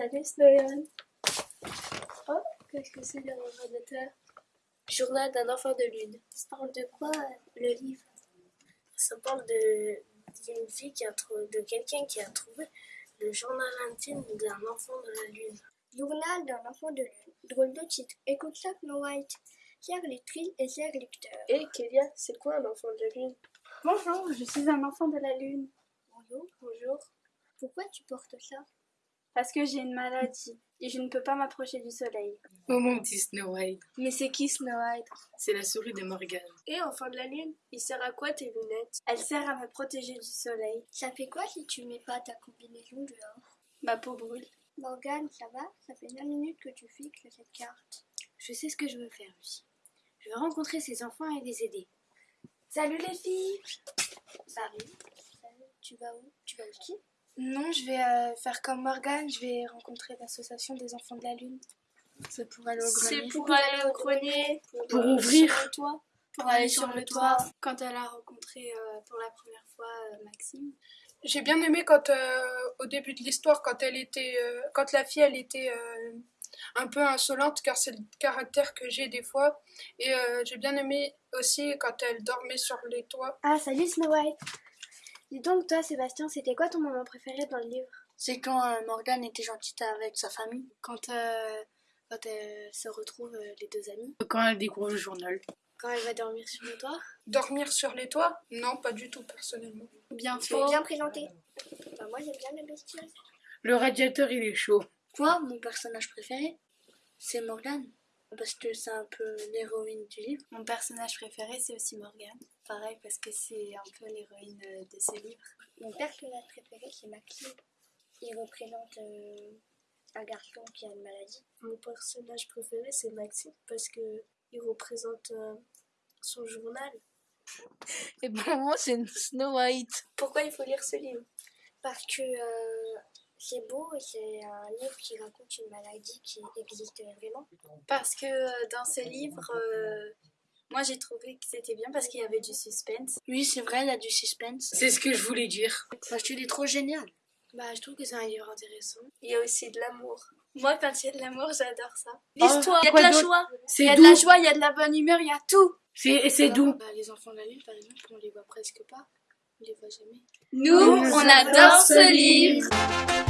Salut Snoyan. Oh, qu'est-ce que c'est derrière l'ordinateur Journal d'un enfant de lune. Ça parle de quoi le livre? Ça parle de d'une fille qui a trouvé, de quelqu'un qui a trouvé le journal intime d'un enfant de la lune. Journal d'un enfant de lune. Drôle de titre. Écoute ça, Snow White. Chère lectrice et chers lecteurs. Et Kélia, c'est quoi un enfant de la lune? Bonjour, je suis un enfant de la lune. Bonjour. Bonjour. Pourquoi tu portes ça? Parce que j'ai une maladie et je ne peux pas m'approcher du soleil. Oh mon petit Snow White, Mais c'est qui Snow White? C'est la souris de Morgane. Et enfant de la lune, il sert à quoi tes lunettes? Elle sert à me protéger du soleil. Ça fait quoi si tu mets pas ta combinaison dehors? Ma peau brûle. Morgane, ça va? Ça fait 20 minutes que tu fixes cette carte. Je sais ce que je veux faire, Lucie. Je veux rencontrer ces enfants et les aider. Salut les filles Salut. Salut. Tu vas où? Tu vas au ski Non, je vais euh, faire comme Morgane, je vais rencontrer l'association des enfants de la lune. C'est pour aller au C'est grenier. pour aller au grenier. Pour euh, ouvrir. sur le toit. Pour aller sur le toit. Quand elle a rencontré euh, pour la première fois euh, Maxime. J'ai bien aimé quand, euh, au début de l'histoire, quand elle était, euh, quand la fille, elle était euh, un peu insolente, car c'est le caractère que j'ai des fois. Et euh, j'ai bien aimé aussi quand elle dormait sur les toits. Ah, salut Snow White Dis donc, toi Sébastien, c'était quoi ton moment préféré dans le livre? C'est quand euh, Morgane était gentille avec sa famille. Quand, euh, quand elles se retrouvent, euh, les deux amies. Quand elle découvre le journal. Quand elle va dormir sur le toit? Dormir sur les toits? Non, pas du tout, personnellement. Bien fort. bien présenté. Bah, moi, j'aime bien les bestioles. Le radiateur, il est chaud. Moi, mon personnage préféré, c'est Morgane. Parce que c'est un peu l'héroïne du livre. Mon personnage préféré, c'est aussi Morgane. Pareil, parce que c'est un peu l'héroïne euh, de ce livre. Mon personnage préféré, c'est Maxime. Il représente euh, un garçon qui a une maladie. Mon personnage préféré, c'est Maxime parce que il représente euh, son journal. Et pour moi, c'est Snow White. Pourquoi il faut lire ce livre? Parce que euh, c'est beau et c'est un livre qui raconte une maladie qui existe vraiment. Parce que euh, dans ce livre, euh, moi j'ai trouvé que c'était bien parce qu'il y avait du suspense. Oui, c'est vrai, il y a du suspense. C'est ce que je voulais dire. Parce qu'il est trop génial. Bah, je trouve que c'est un livre intéressant. Il y a aussi de l'amour. Moi, quand il y a de l'amour, j'adore ça. L'histoire. Il y a de la joie, il y a de la joie, il y a de la bonne humeur, il y a tout. C'est c'est doux. Bah, les enfants de la lune, par exemple, on les voit presque pas. On les voit jamais. Nous, on adore ce livre.